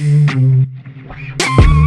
We'll be right back.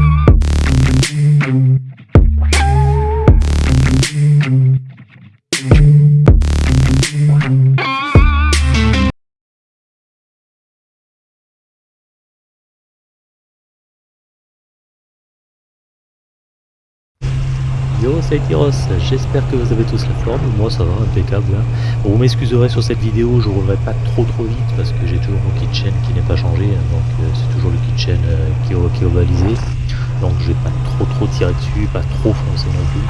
J'espère que vous avez tous la forme, moi ça va, impeccable. Hein. Vous m'excuserez sur cette vidéo, je roulerai pas trop trop vite parce que j'ai toujours mon kitchen qui n'est pas changé, hein, donc euh, c'est toujours le kitchen euh, qui, est, qui. Donc je vais pas trop trop tirer dessus, pas trop foncer non plus.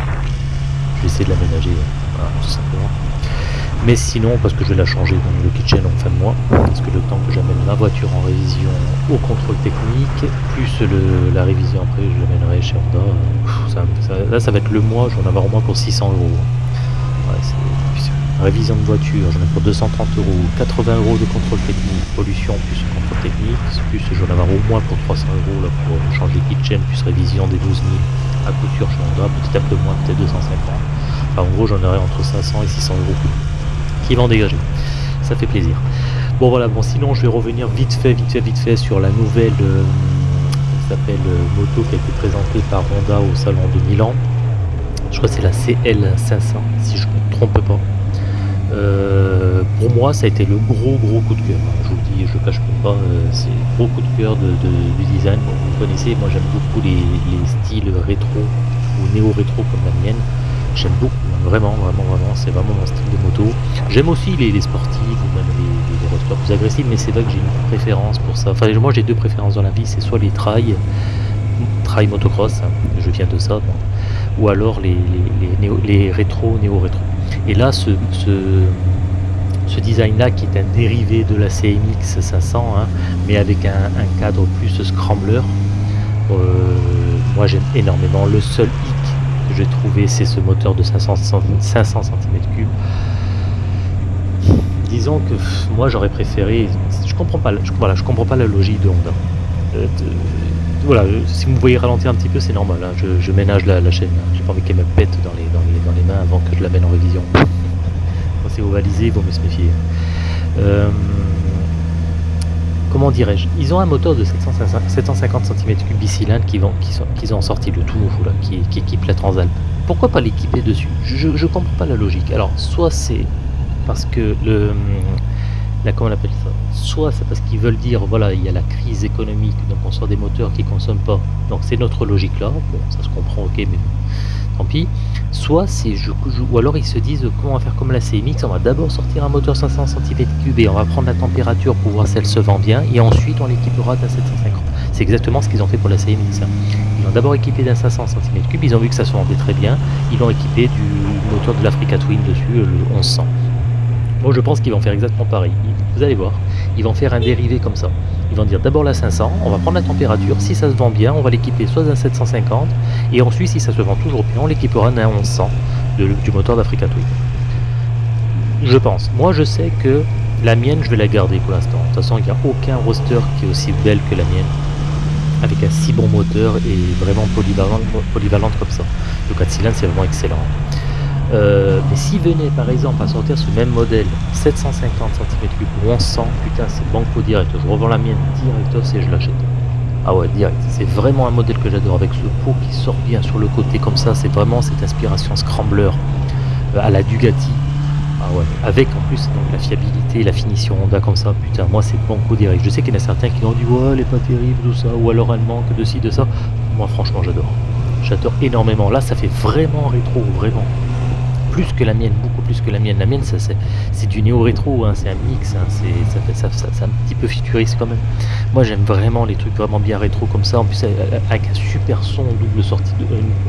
Je vais essayer de l'aménager, hein, tout simplement. Mais sinon, parce que je vais la changer dans le kitchen en fin de mois, parce que le temps que j'amène ma voiture en révision au contrôle technique, plus la révision après, je l'amènerai chez Honda. là, ça va être le mois, je vais en avoir au moins pour 600 euros. révision de voiture, j'en ai pour 230 euros, 80 euros de contrôle technique, pollution plus contrôle technique, plus je vais en avoir au moins pour 300 euros pour changer kitchen, plus révision des 12 000 à couture chez Honda, peut-être un peu moins, peut-être 250. Enfin, en gros, j'en aurai entre 500 et 600 euros qui vont dégager. Ça fait plaisir. Bon voilà, bon sinon je vais revenir vite fait, vite fait, vite fait sur la nouvelle euh, s'appelle euh, moto qui a été présentée par Honda au salon de Milan. Je crois que c'est la CL500 si je ne me trompe pas. Euh, pour moi ça a été le gros gros coup de cœur. Je vous dis, je ne cache pas, c'est le gros coup de cœur de, du design. Vous connaissez, moi j'aime beaucoup les styles rétro ou néo-rétro comme la mienne. J'aime beaucoup, vraiment, vraiment, vraiment, c'est vraiment mon style de moto. J'aime aussi les, sportifs ou même les, les, plus agressifs, mais c'est vrai que j'ai une préférence pour ça. Enfin, moi j'ai deux préférences dans la vie, c'est soit les trails, trail motocross, hein, je viens de ça, ou alors les, rétro, néo-rétro. Et là, ce, ce, design-là qui est un dérivé de la CMX 500, hein, mais avec un, cadre plus scrambler, euh, moi j'aime énormément. Le seul que j'ai trouvé, c'est ce moteur de 500, 500 cm3. Disons que moi j'aurais préféré, je comprends pas, je, voilà, je comprends pas la logique de Honda. Euh, voilà, si vous me voyez ralentir un petit peu, c'est normal. Hein, je, ménage la, chaîne. J'ai pas envie qu'elle me pète dans les, dans, les, dans les mains avant que je la mène en révision. Quand c'est ovalisé, il vaut mieux se méfier. Euh, comment dirais-je Ils ont un moteur de 750 cm3 bicylindre qu'ils qui ont sorti le tout nouveau là, qui, équipe la Transalp. Pourquoi pas l'équiper dessus? Je, ne comprends pas la logique. Alors, soit c'est parce que le la, comment on appelle ça? Soit c'est parce qu'ils veulent dire voilà il y a la crise économique donc on sort des moteurs qui consomment pas. Donc c'est notre logique là bon ça se comprend ok mais tant pis. Soit c'est je, ou alors ils se disent comment on va faire comme la CMX on va d'abord sortir un moteur 500 cm3 et on va prendre la température pour voir si elle se vend bien et ensuite on l'équipera d'un 750 c'est exactement ce qu'ils ont fait pour la CMX hein. ils l'ont d'abord équipé d'un 500 cm3 ils ont vu que ça se vendait très bien ils l'ont équipé du moteur de l'Africa Twin dessus le 1100 moi je pense qu'ils vont faire exactement pareil. Vous allez voir ils vont faire un dérivé comme ça ils vont dire d'abord la 500, on va prendre la température, si ça se vend bien, on va l'équiper soit d'un 750, et ensuite si ça se vend toujours bien, on l'équipera d'un 1100 du moteur d'Africa Twin. Je pense. Moi je sais que la mienne je vais la garder pour l'instant. De toute façon il n'y a aucun roster qui est aussi belle que la mienne, avec un si bon moteur et vraiment polyvalente, polyvalente comme ça. Le 4 cylindres c'est vraiment excellent. Euh, mais s'il venait par exemple à sortir ce même modèle 750 cm3 pour 1100, putain c'est banco direct, je revends la mienne direct et je l'achète. Ah ouais direct, c'est vraiment un modèle que j'adore avec ce pot qui sort bien sur le côté comme ça, c'est vraiment cette inspiration scrambler euh, à la Dugati. Ah ouais, avec en plus donc, la fiabilité la finition Honda comme ça, putain moi c'est banco direct. Je sais qu'il y en a certains qui ont dit ouais elle est pas terrible tout ça, ou alors elle manque de ci, de ça. Moi franchement j'adore. J'adore énormément. Là ça fait vraiment rétro, vraiment plus que la mienne, beaucoup plus que la mienne. La mienne, ça c'est du néo-rétro, hein, c'est un mix, hein, un petit peu futuriste quand même. Moi j'aime vraiment les trucs vraiment bien rétro comme ça, en plus avec un super son double sortie,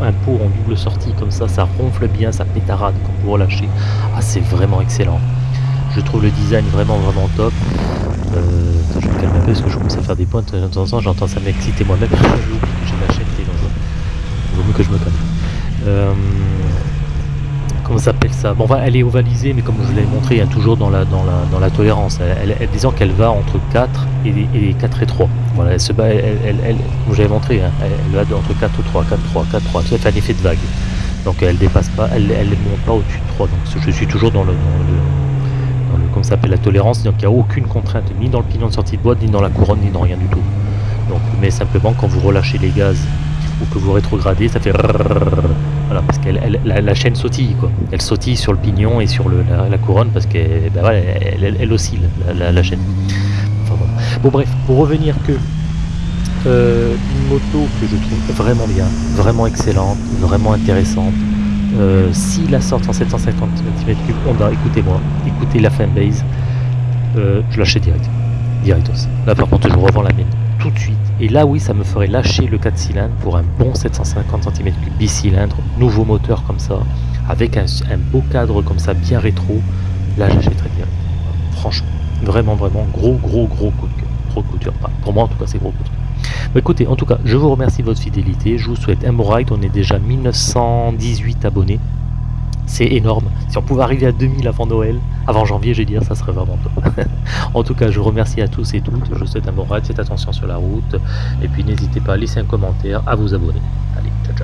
un pot en double sortie comme ça, ça ronfle bien, ça pétarade quand vous relâchez. Ah c'est vraiment excellent. Je trouve le design vraiment vraiment top. Euh, je me calmer un peu parce que je commence à faire des pointes de temps en temps, j'entends ça m'exciter moi-même. J'ai oublié que j'ai ma chaîne qui dans Il vaut mieux que je me calme. Euh, comment s'appelle ça? Bon, elle est ovalisée, mais comme je vous l'avais montré, hein, toujours dans la, dans la, tolérance. Elle, disons qu'elle va entre 4 et, 4 et 3. Voilà, elle se bat, elle, elle, comme j'avais montré, hein, elle, va entre 4 et 3, 4, 3, 4, 3. Ça fait un effet de vague. Donc elle dépasse pas, elle ne monte pas au-dessus de 3. Donc je suis toujours dans le, dans le, comme s'appelle la tolérance. Donc il n'y a aucune contrainte, ni dans le pignon de sortie de boîte, ni dans la couronne, ni dans rien du tout. Donc mais simplement quand vous relâchez les gaz ou que vous rétrogradez, ça fait voilà, parce que la, chaîne sautille quoi. Elle sautille sur le pignon et sur le, la, couronne parce qu'elle ben voilà, oscille la, chaîne. Bon bref, pour revenir que euh, une moto que je trouve vraiment bien, vraiment excellente, vraiment intéressante. Euh, si la sorte en 750 cm3 Honda, écoutez-moi, écoutez la fanbase, euh, je l'achète direct. Directos. Là par contre je revends la mienne de suite. Et là oui ça me ferait lâcher le 4 cylindres pour un bon 750 cm3 bicylindre, nouveau moteur comme ça, avec un, beau cadre comme ça bien rétro. Là j'achèterais direct. Franchement, vraiment vraiment gros gros gros coup de cœur. Gros coup de cœur. pour moi en tout cas c'est gros coup de cœur. Bah, écoutez, en tout cas, je vous remercie de votre fidélité. Je vous souhaite un bon ride. On est déjà 1918 abonnés. C'est énorme. Si on pouvait arriver à 2000 avant Noël, avant janvier, je vais dire, ça serait vraiment top. en tout cas, je vous remercie à tous et toutes. Je vous souhaite un bon ride. Faites attention sur la route. Et puis, n'hésitez pas à laisser un commentaire, à vous abonner. Allez, ciao, ciao.